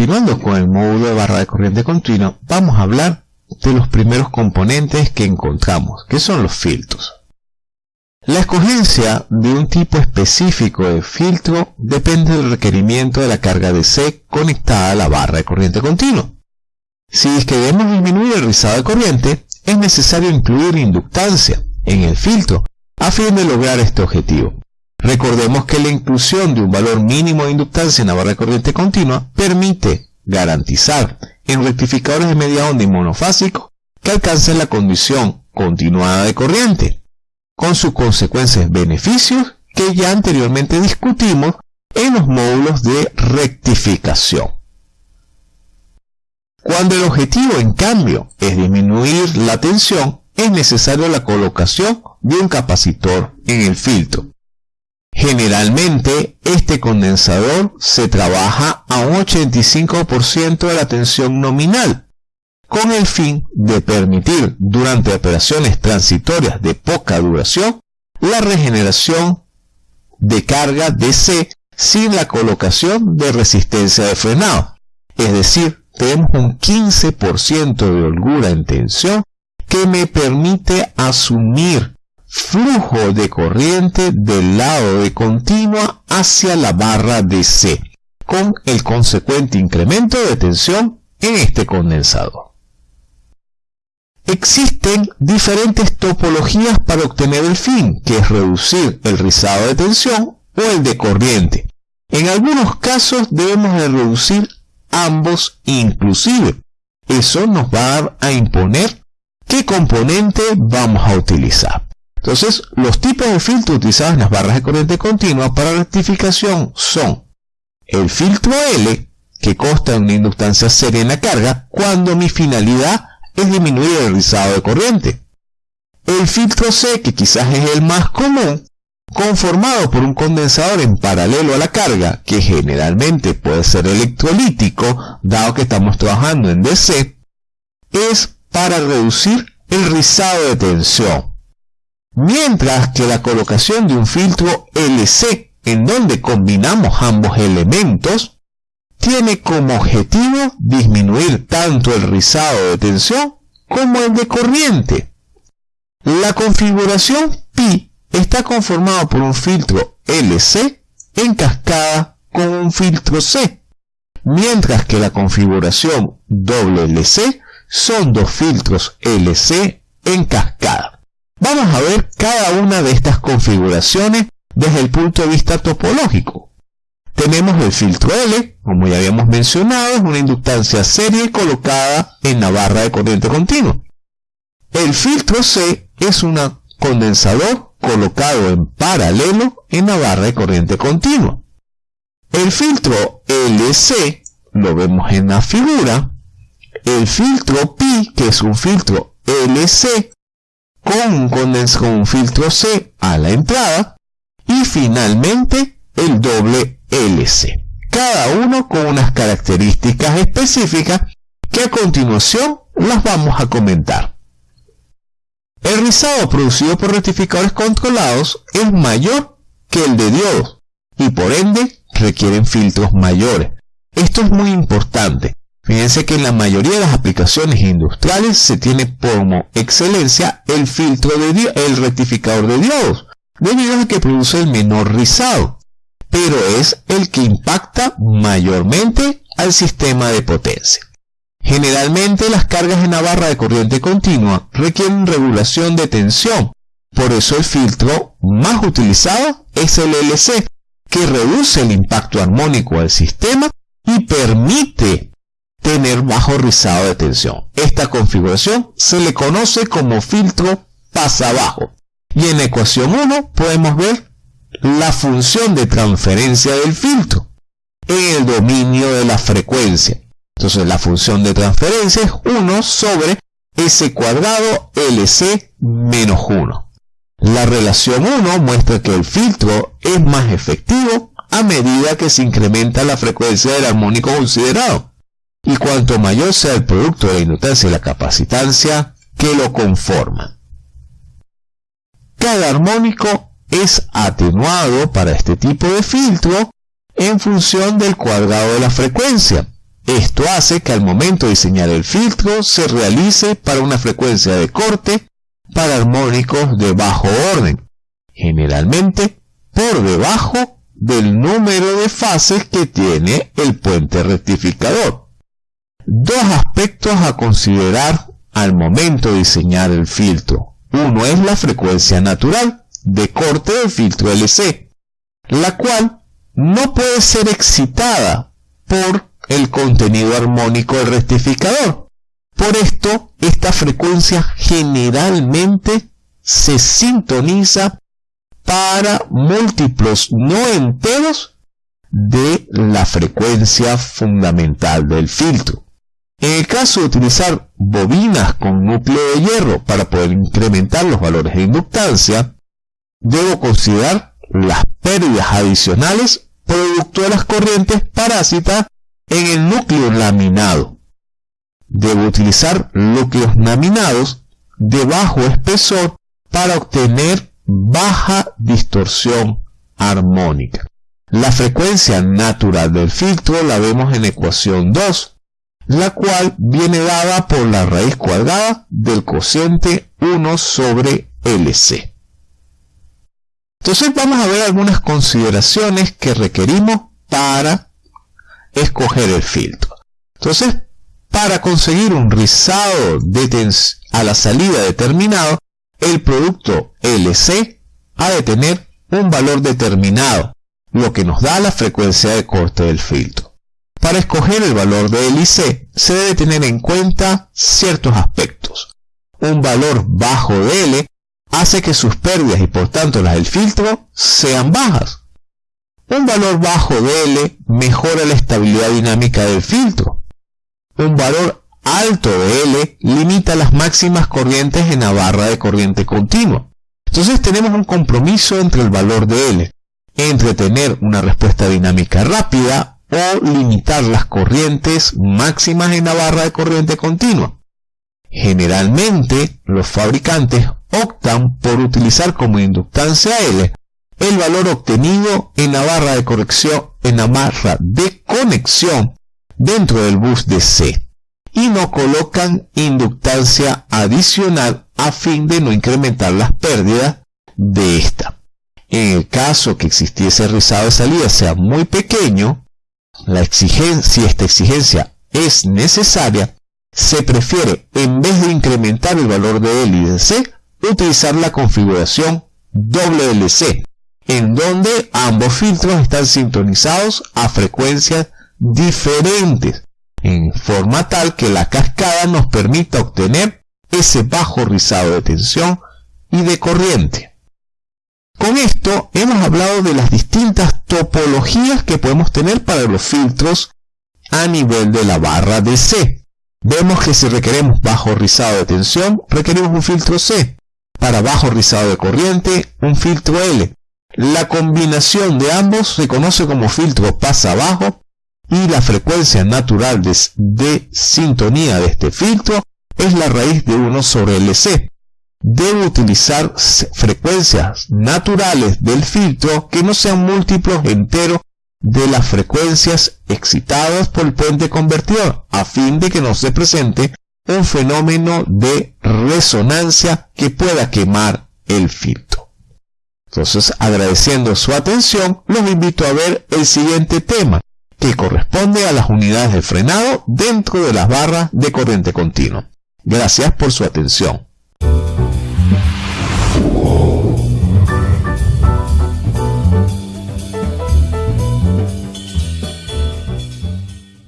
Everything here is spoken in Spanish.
continuando con el módulo de barra de corriente continua, vamos a hablar de los primeros componentes que encontramos, que son los filtros. La escogencia de un tipo específico de filtro depende del requerimiento de la carga DC conectada a la barra de corriente continua. Si queremos disminuir el rizado de corriente, es necesario incluir inductancia en el filtro a fin de lograr este objetivo. Recordemos que la inclusión de un valor mínimo de inductancia en la barra de corriente continua permite garantizar en rectificadores de media onda y monofásicos que alcancen la condición continuada de corriente, con sus consecuencias beneficios que ya anteriormente discutimos en los módulos de rectificación. Cuando el objetivo, en cambio, es disminuir la tensión, es necesario la colocación de un capacitor en el filtro. Generalmente, este condensador se trabaja a un 85% de la tensión nominal, con el fin de permitir, durante operaciones transitorias de poca duración, la regeneración de carga DC sin la colocación de resistencia de frenado, es decir, tenemos un 15% de holgura en tensión que me permite asumir flujo de corriente del lado de continua hacia la barra DC, con el consecuente incremento de tensión en este condensador. Existen diferentes topologías para obtener el fin, que es reducir el rizado de tensión o el de corriente. En algunos casos debemos de reducir ambos inclusive. Eso nos va a imponer qué componente vamos a utilizar. Entonces, los tipos de filtro utilizados en las barras de corriente continua para rectificación son el filtro L, que consta de una inductancia seria en la carga, cuando mi finalidad es disminuir el rizado de corriente. El filtro C, que quizás es el más común, conformado por un condensador en paralelo a la carga, que generalmente puede ser electrolítico, dado que estamos trabajando en DC, es para reducir el rizado de tensión. Mientras que la colocación de un filtro LC, en donde combinamos ambos elementos, tiene como objetivo disminuir tanto el rizado de tensión como el de corriente. La configuración Pi está conformado por un filtro LC en cascada con un filtro C, mientras que la configuración WLC son dos filtros LC en cascada. Vamos a ver cada una de estas configuraciones desde el punto de vista topológico. Tenemos el filtro L, como ya habíamos mencionado, es una inductancia serie colocada en la barra de corriente continua. El filtro C es un condensador colocado en paralelo en la barra de corriente continua. El filtro LC lo vemos en la figura. El filtro Pi, que es un filtro LC con un, con filtro C a la entrada. Y finalmente el doble LC. Cada uno con unas características específicas que a continuación las vamos a comentar. El rizado producido por rectificadores controlados es mayor que el de diodos y por ende requieren filtros mayores. Esto es muy importante. Fíjense que en la mayoría de las aplicaciones industriales se tiene como excelencia el filtro de el rectificador de diodos, debido a que produce el menor rizado, pero es el que impacta mayormente al sistema de potencia. Generalmente las cargas en la barra de corriente continua requieren regulación de tensión, por eso el filtro más utilizado es el LC, que reduce el impacto armónico del sistema y rizado de tensión. Esta configuración se le conoce como filtro pasa abajo. Y en la ecuación 1 podemos ver la función de transferencia del filtro en el dominio de la frecuencia. Entonces la función de transferencia es 1 sobre S cuadrado LC menos 1. La relación 1 muestra que el filtro es más efectivo a medida que se incrementa la frecuencia del armónico considerado. Y cuanto mayor sea el producto de la inductancia y la capacitancia que lo conforman. Cada armónico es atenuado para este tipo de filtro en función del cuadrado de la frecuencia Esto hace que al momento de diseñar el filtro se realice para una frecuencia de corte para armónicos de bajo orden, generalmente por debajo del número de fases que tiene el puente rectificador. Dos aspectos a considerar al momento de diseñar el filtro. Uno es la frecuencia natural de corte del filtro LC, la cual no puede ser excitada por el contenido armónico del rectificador. Por esto, esta frecuencia generalmente se sintoniza para múltiplos no enteros de la frecuencia fundamental del filtro. En el caso de utilizar bobinas con núcleo de hierro para poder incrementar los valores de inductancia, debo considerar las pérdidas adicionales producto de las corrientes parásitas en el núcleo laminado. Debo utilizar núcleos laminados de bajo espesor para obtener baja distorsión armónica. La frecuencia natural del filtro la vemos en ecuación 2, la cual viene dada por la raíz cuadrada del cociente 1 sobre LC. Entonces vamos a ver algunas consideraciones que requerimos para escoger el filtro. Entonces, para conseguir un rizado de a la salida determinado, el producto LC ha de tener un valor determinado, lo que nos da la frecuencia de corte del filtro. Para escoger el valor de LIC se debe tener en cuenta ciertos aspectos. Un valor bajo de L hace que sus pérdidas y por tanto las del filtro sean bajas. Un valor bajo de L mejora la estabilidad dinámica del filtro. Un valor alto de L limita las máximas corrientes en la barra de corriente continua. Entonces tenemos un compromiso entre el valor de L, entre tener una respuesta dinámica rápida o limitar las corrientes máximas en la barra de corriente continua. Generalmente, los fabricantes optan por utilizar como inductancia L el valor obtenido en la barra de corrección, en la barra de conexión dentro del bus de C y no colocan inductancia adicional a fin de no incrementar las pérdidas de esta. En el caso que existiese rizado de salida sea muy pequeño, la si esta exigencia es necesaria, se prefiere, en vez de incrementar el valor de L y C, utilizar la configuración WLC, en donde ambos filtros están sintonizados a frecuencias diferentes, en forma tal que la cascada nos permita obtener ese bajo rizado de tensión y de corriente. Con esto hemos hablado de las distintas topologías que podemos tener para los filtros a nivel de la barra de C. Vemos que si requeremos bajo rizado de tensión, requerimos un filtro C. Para bajo rizado de corriente, un filtro L. La combinación de ambos se conoce como filtro pasa abajo y la frecuencia natural de, de sintonía de este filtro es la raíz de 1 sobre LC debe utilizar frecuencias naturales del filtro que no sean múltiplos enteros de las frecuencias excitadas por el puente convertidor, a fin de que no se presente un fenómeno de resonancia que pueda quemar el filtro. Entonces, agradeciendo su atención, los invito a ver el siguiente tema, que corresponde a las unidades de frenado dentro de las barras de corriente continua. Gracias por su atención.